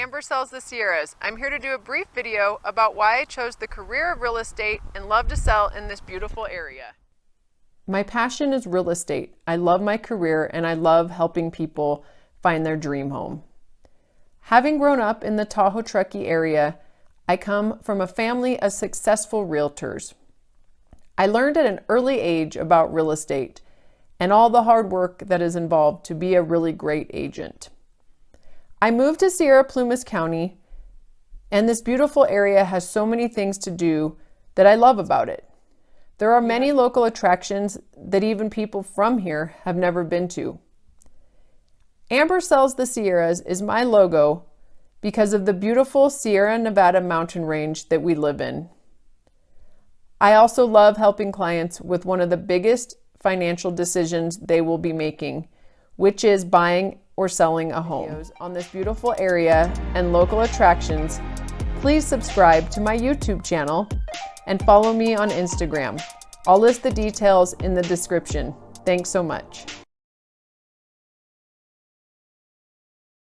Amber Sells the Sierras. I'm here to do a brief video about why I chose the career of real estate and love to sell in this beautiful area. My passion is real estate. I love my career and I love helping people find their dream home. Having grown up in the Tahoe Truckee area, I come from a family of successful realtors. I learned at an early age about real estate and all the hard work that is involved to be a really great agent. I moved to Sierra Plumas County, and this beautiful area has so many things to do that I love about it. There are many local attractions that even people from here have never been to. Amber Sells the Sierras is my logo because of the beautiful Sierra Nevada mountain range that we live in. I also love helping clients with one of the biggest financial decisions they will be making, which is buying or selling a home. On this beautiful area and local attractions, please subscribe to my YouTube channel and follow me on Instagram. I'll list the details in the description. Thanks so much.